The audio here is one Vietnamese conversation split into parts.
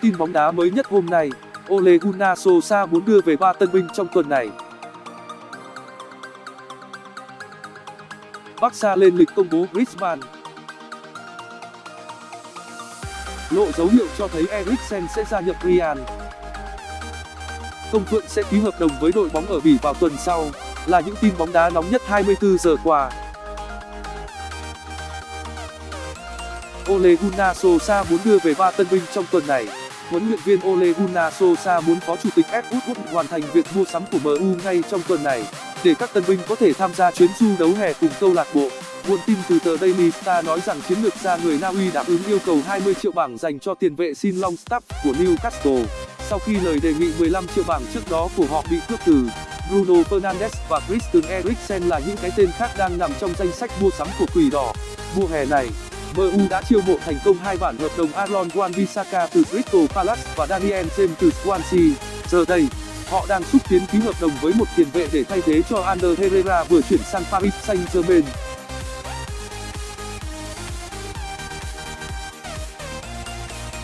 Tin bóng đá mới nhất hôm nay, Ole Gunnar Solskjaer muốn đưa về ba tân binh trong tuần này. Barca lên lịch công bố Griezmann. Lộ dấu hiệu cho thấy Eriksen sẽ gia nhập Real. Công Phượng sẽ ký hợp đồng với đội bóng ở Bỉ vào tuần sau, là những tin bóng đá nóng nhất 24 giờ qua. Ole Gunnar Solskjaer muốn đưa về ba tân binh trong tuần này. Huấn luyện viên Ole Gunnar Solskjaer muốn phó chủ tịch Ed Woodward hoàn thành việc mua sắm của MU ngay trong tuần này, để các tân binh có thể tham gia chuyến du đấu hè cùng câu lạc bộ. Nguồn tin từ tờ Daily Star nói rằng chiến lược gia người Na Uy đáp ứng yêu cầu 20 triệu bảng dành cho tiền vệ Sin Longstaff của Newcastle, sau khi lời đề nghị 15 triệu bảng trước đó của họ bị cướp từ. Bruno Fernandes và Christian Eriksen là những cái tên khác đang nằm trong danh sách mua sắm của Quỷ Đỏ. Mùa hè này, MU đã chiêu mộ thành công hai bản hợp đồng Aaron Wan-Bissaka từ Crystal Palace và Daniel James từ Swansea. Giờ đây, họ đang xúc tiến ký hợp đồng với một tiền vệ để thay thế cho Ander Herrera vừa chuyển sang Paris Saint-Germain.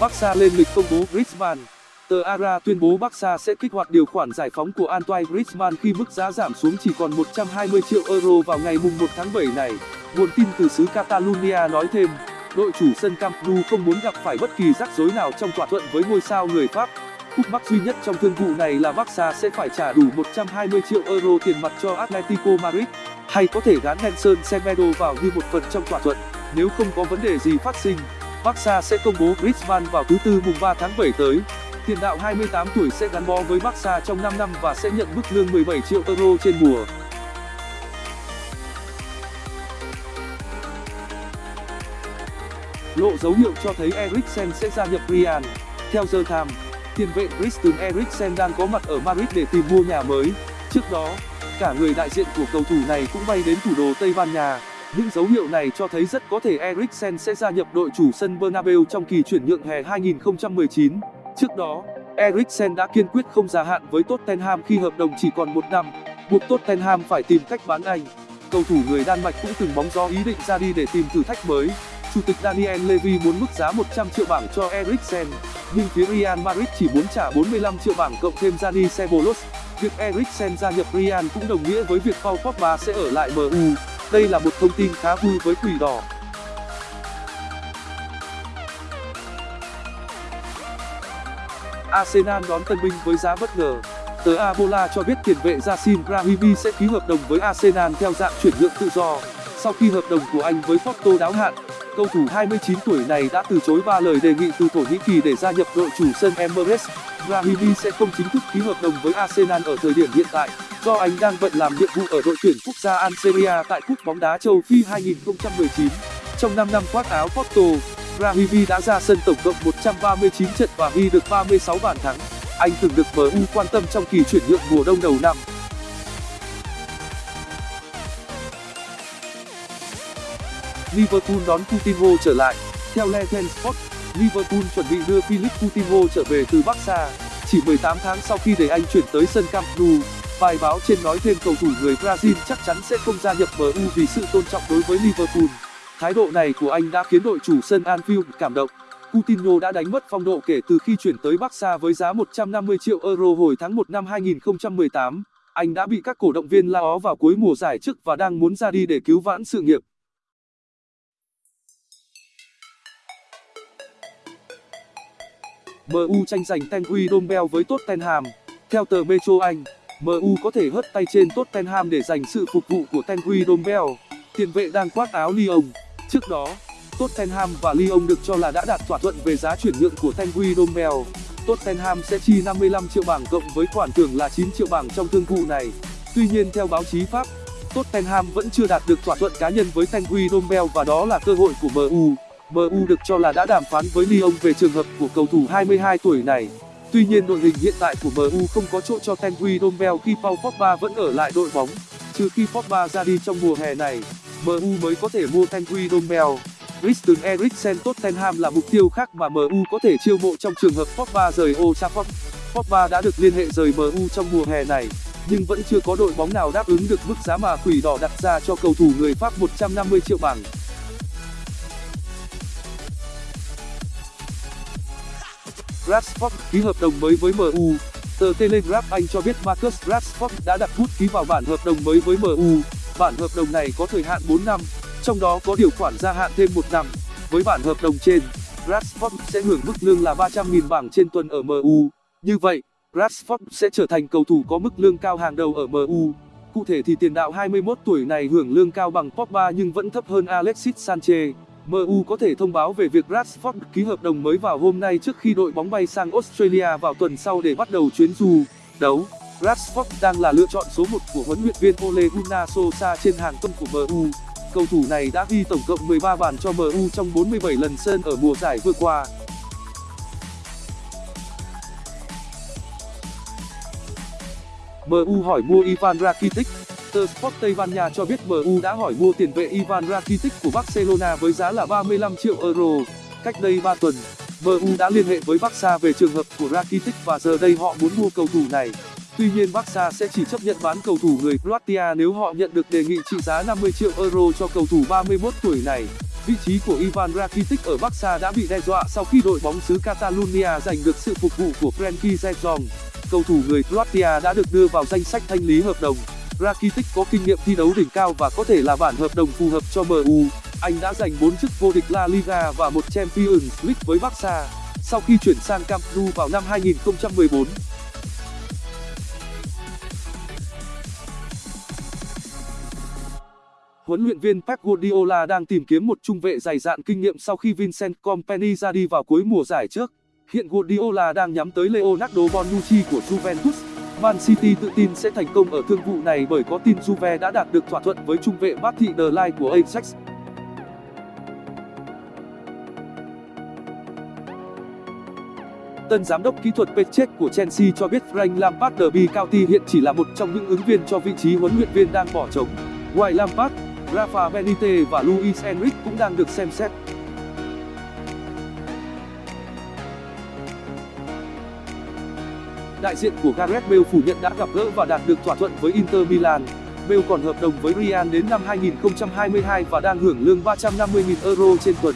Barca lên lịch công bố Griezmann. Tờ Ara tuyên bố Barca sẽ kích hoạt điều khoản giải phóng của Antoine Griezmann khi mức giá giảm xuống chỉ còn 120 triệu euro vào ngày mùng 1 tháng 7 này. Nguồn tin từ xứ Catalonia nói thêm, đội chủ sân Camp Nou không muốn gặp phải bất kỳ rắc rối nào trong thỏa thuận với ngôi sao người Pháp. Khúc mắc duy nhất trong thương vụ này là Barca sẽ phải trả đủ 120 triệu euro tiền mặt cho Atletico Madrid, hay có thể gán Nelson Semedo vào như một phần trong thỏa thuận. Nếu không có vấn đề gì phát sinh, Barca sẽ công bố Griezmann vào thứ tư mùng 3 tháng 7 tới. Tiền đạo 28 tuổi sẽ gắn bó với Barca trong 5 năm và sẽ nhận mức lương 17 triệu euro trên mùa. Lộ dấu hiệu cho thấy Eriksen sẽ gia nhập Real. Theo The Times, tiền vệ Christian Eriksen đang có mặt ở Madrid để tìm mua nhà mới. Trước đó, cả người đại diện của cầu thủ này cũng bay đến thủ đô Tây Ban Nha. Những dấu hiệu này cho thấy rất có thể Eriksen sẽ gia nhập đội chủ sân Bernabeu trong kỳ chuyển nhượng hè 2019. Trước đó, Eriksen đã kiên quyết không gia hạn với Tottenham khi hợp đồng chỉ còn một năm, buộc Tottenham phải tìm cách bán anh. Cầu thủ người Đan Mạch cũng từng bóng gió ý định ra đi để tìm thử thách mới. Chủ tịch Daniel Levy muốn mức giá 100 triệu bảng cho Eriksen, nhưng phía Real Madrid chỉ muốn trả 45 triệu bảng cộng thêm Dani Ceballos. Việc Eriksen gia nhập Real cũng đồng nghĩa với việc Paul Pogba sẽ ở lại MU. Đây là một thông tin khá vui với Quỷ Đỏ. Arsenal đón tân binh với giá bất ngờ. Tờ Abola cho biết tiền vệ Yassin Brahimi sẽ ký hợp đồng với Arsenal theo dạng chuyển nhượng tự do. Sau khi hợp đồng của anh với Porto đáo hạn, cầu thủ 29 tuổi này đã từ chối ba lời đề nghị từ Thổ Nhĩ Kỳ để gia nhập đội chủ sân Emirates. Brahimi sẽ không chính thức ký hợp đồng với Arsenal ở thời điểm hiện tại, do anh đang bận làm nhiệm vụ ở đội tuyển quốc gia Algeria tại Cúp bóng đá châu Phi 2019. Trong 5 năm khoác áo Porto, Brahimi đã ra sân tổng cộng 139 trận và ghi được 36 bàn thắng. Anh từng được MU quan tâm trong kỳ chuyển nhượng mùa đông đầu năm. Liverpool đón Coutinho trở lại. Theo Legend Sport, Liverpool chuẩn bị đưa Philippe Coutinho trở về từ Barca, chỉ 18 tháng sau khi để anh chuyển tới sân Camp Nou. Bài báo trên nói thêm cầu thủ người Brazil chắc chắn sẽ không gia nhập MU vì sự tôn trọng đối với Liverpool. Thái độ này của anh đã khiến đội chủ sân Anfield cảm động. Coutinho đã đánh mất phong độ kể từ khi chuyển tới Barca với giá 150 triệu euro hồi tháng 1 năm 2018. Anh đã bị các cổ động viên la ó vào cuối mùa giải trước và đang muốn ra đi để cứu vãn sự nghiệp. MU tranh giành Tanguy Dombell với Tottenham. Theo tờ Metro Anh, MU có thể hất tay trên Tottenham để giành sự phục vụ của Tanguy Dombell. Tiền vệ đang khoác áo Lyon. Trước đó, Tottenham và Lyon được cho là đã đạt thỏa thuận về giá chuyển nhượng của Tanguy Domel. Tottenham sẽ chi 55 triệu bảng cộng với khoản thưởng là 9 triệu bảng trong thương vụ này. Tuy nhiên theo báo chí Pháp, Tottenham vẫn chưa đạt được thỏa thuận cá nhân với Tanguy Dombell và đó là cơ hội của MU. MU được cho là đã đàm phán với Lyon về trường hợp của cầu thủ 22 tuổi này. Tuy nhiên đội hình hiện tại của MU không có chỗ cho Tanguy Dombell khi Paul Pogba vẫn ở lại đội bóng. Trừ khi Pogba ra đi trong mùa hè này, MU mới có thể mua Tanguy Dombell. Christian Eriksen Tottenham là mục tiêu khác mà MU có thể chiêu mộ trong trường hợp Pogba rời Old Trafford. Pogba đã được liên hệ rời MU trong mùa hè này, nhưng vẫn chưa có đội bóng nào đáp ứng được mức giá mà Quỷ Đỏ đặt ra cho cầu thủ người Pháp 150 triệu bảng. Rashford ký hợp đồng mới với MU. Tờ Telegraph Anh cho biết Marcus Rashford đã đặt bút ký vào bản hợp đồng mới với MU. Bản hợp đồng này có thời hạn 4 năm, trong đó có điều khoản gia hạn thêm 1 năm. Với bản hợp đồng trên, Rashford sẽ hưởng mức lương là 300.000 bảng trên tuần ở MU. Như vậy, Rashford sẽ trở thành cầu thủ có mức lương cao hàng đầu ở MU. Cụ thể thì tiền đạo 21 tuổi này hưởng lương cao bằng Pogba nhưng vẫn thấp hơn Alexis Sanchez. MU có thể thông báo về việc Rashford ký hợp đồng mới vào hôm nay trước khi đội bóng bay sang Australia vào tuần sau để bắt đầu chuyến du đấu. Rashford đang là lựa chọn số 1 của huấn luyện viên Ole Gunnar Solskjaer trên hàng công của MU. Cầu thủ này đã ghi tổng cộng 13 bàn cho MU trong 47 lần sân ở mùa giải vừa qua. MU hỏi mua Ivan Rakitic Tờ Sport Tây Ban Nha cho biết MU đã hỏi mua tiền vệ Ivan Rakitic của Barcelona với giá là 35 triệu euro. Cách đây 3 tuần, MU đã liên hệ với Barca về trường hợp của Rakitic và giờ đây họ muốn mua cầu thủ này. Tuy nhiên Barca sẽ chỉ chấp nhận bán cầu thủ người Croatia nếu họ nhận được đề nghị trị giá 50 triệu euro cho cầu thủ 31 tuổi này. Vị trí của Ivan Rakitic ở Barca đã bị đe dọa sau khi đội bóng xứ Catalonia giành được sự phục vụ của Frenkie de Jong. Cầu thủ người Croatia đã được đưa vào danh sách thanh lý hợp đồng. Rakitic có kinh nghiệm thi đấu đỉnh cao và có thể là bản hợp đồng phù hợp cho MU. Anh đã giành 4 chức vô địch La Liga và một Champions League với Barca sau khi chuyển sang Camp Nou vào năm 2014. Huấn luyện viên Pep Guardiola đang tìm kiếm một trung vệ dày dạn kinh nghiệm sau khi Vincent Kompany ra đi vào cuối mùa giải trước. Hiện Guardiola đang nhắm tới Leonardo Bonucci của Juventus. Man City tự tin sẽ thành công ở thương vụ này bởi có tin Juve đã đạt được thỏa thuận với trung vệ Matty De Ligt của Ajax. Tân giám đốc kỹ thuật Petchek của Chelsea cho biết Frank Lampard Derby County hiện chỉ là một trong những ứng viên cho vị trí huấn luyện viên đang bỏ trống. Ngoài Lampard, Rafa Benitez và Luis Enrique cũng đang được xem xét. Đại diện của Gareth Bale phủ nhận đã gặp gỡ và đạt được thỏa thuận với Inter Milan. Bale còn hợp đồng với Real đến năm 2022 và đang hưởng lương 350.000 euro trên tuần.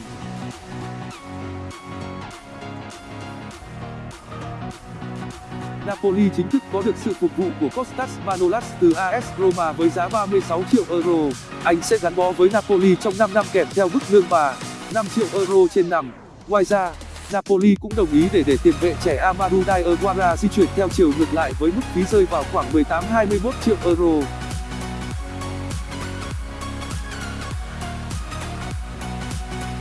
Napoli chính thức có được sự phục vụ của Kostas Manolas từ AS Roma với giá 36 triệu euro. Anh sẽ gắn bó với Napoli trong 5 năm kèm theo mức lương bà 5 triệu euro trên năm. Ngoài ra, Napoli cũng đồng ý để để tiền vệ trẻ Amadou Diawara di chuyển theo chiều ngược lại với mức phí rơi vào khoảng 18-21 triệu euro.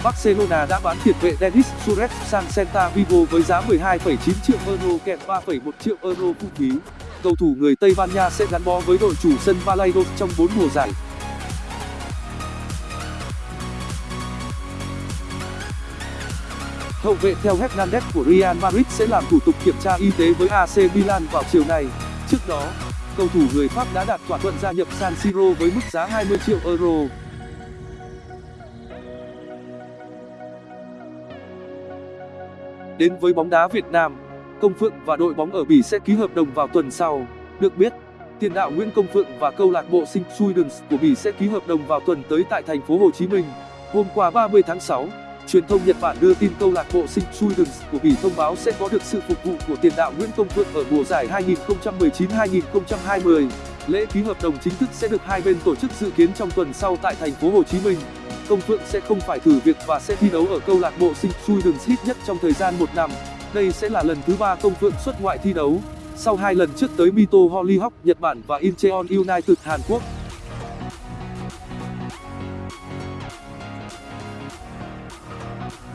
Barcelona đã bán tiền vệ Denis Suarez sang Celta Vigo với giá 12,9 triệu euro kèm 3,1 triệu euro phụ phí. Cầu thủ người Tây Ban Nha sẽ gắn bó với đội chủ sân Valladolid trong 4 mùa giải. Hậu vệ theo Hernandez của Real Madrid sẽ làm thủ tục kiểm tra y tế với AC Milan vào chiều nay. Trước đó, cầu thủ người Pháp đã đạt thỏa thuận gia nhập San Siro với mức giá 20 triệu euro. Đến với bóng đá Việt Nam, Công Phượng và đội bóng ở Bỉ sẽ ký hợp đồng vào tuần sau. Được biết, tiền đạo Nguyễn Công Phượng và câu lạc bộ Sinh Suidens của Bỉ sẽ ký hợp đồng vào tuần tới tại thành phố Hồ Chí Minh. Hôm qua 30 tháng 6, truyền thông Nhật Bản đưa tin câu lạc bộ Sinh Suidens của Bỉ thông báo sẽ có được sự phục vụ của tiền đạo Nguyễn Công Phượng ở mùa giải 2019-2020. Lễ ký hợp đồng chính thức sẽ được hai bên tổ chức dự kiến trong tuần sau tại thành phố Hồ Chí Minh. Công Phượng sẽ không phải thử việc và sẽ thi đấu ở câu lạc bộ Sing đường hit nhất trong thời gian một năm. Đây sẽ là lần thứ ba Công Phượng xuất ngoại thi đấu, sau hai lần trước tới Mito Hollyhock Nhật Bản và Incheon United Hàn Quốc.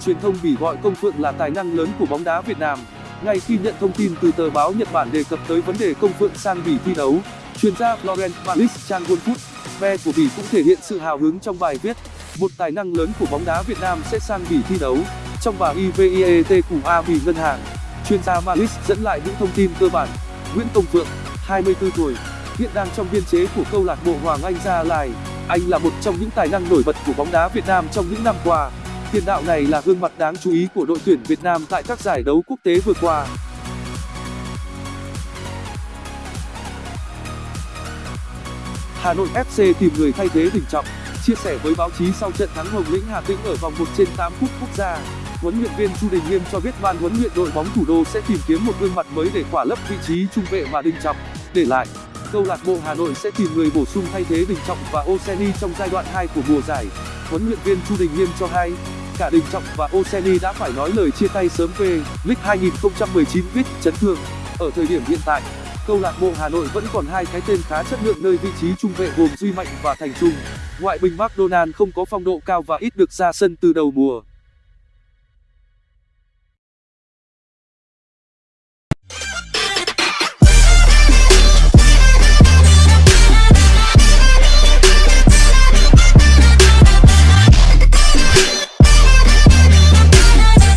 Truyền thông Bỉ gọi Công Phượng là tài năng lớn của bóng đá Việt Nam. Ngay khi nhận thông tin từ tờ báo Nhật Bản đề cập tới vấn đề Công Phượng sang Bỉ thi đấu, chuyên gia Florent Malis Chan Wonfoot, Ve của Bỉ cũng thể hiện sự hào hứng trong bài viết. Một tài năng lớn của bóng đá Việt Nam sẽ sang Bỉ thi đấu. Trong bài IVIET của A Bỉ Ngân hàng, chuyên gia Malis dẫn lại những thông tin cơ bản. Nguyễn Công Phượng, 24 tuổi, hiện đang trong biên chế của câu lạc bộ Hoàng Anh Gia Lai. Anh là một trong những tài năng nổi bật của bóng đá Việt Nam trong những năm qua. Tiền đạo này là gương mặt đáng chú ý của đội tuyển Việt Nam tại các giải đấu quốc tế vừa qua. Hà Nội FC tìm người thay thế Đình Trọng chia sẻ với báo chí sau trận thắng Hồng Lĩnh Hà Tĩnh ở vòng 1 trên 8 cúp quốc gia. huấn luyện viên Chu Đình Nghiêm cho biết ban huấn luyện đội bóng thủ đô sẽ tìm kiếm một gương mặt mới để khỏa lấp vị trí trung vệ mà Đình Trọng để lại. Câu lạc bộ Hà Nội sẽ tìm người bổ sung thay thế Đình Trọng và Oseni trong giai đoạn 2 của mùa giải. Huấn luyện viên Chu Đình Nghiêm cho hay, cả Đình Trọng và Oseni đã phải nói lời chia tay sớm về League 2019 viết chấn thương. Ở thời điểm hiện tại, câu lạc bộ Hà Nội vẫn còn hai cái tên khá chất lượng nơi vị trí trung vệ gồm Duy Mạnh và Thành Trung. Ngoại binh McDonald không có phong độ cao và ít được ra sân từ đầu mùa.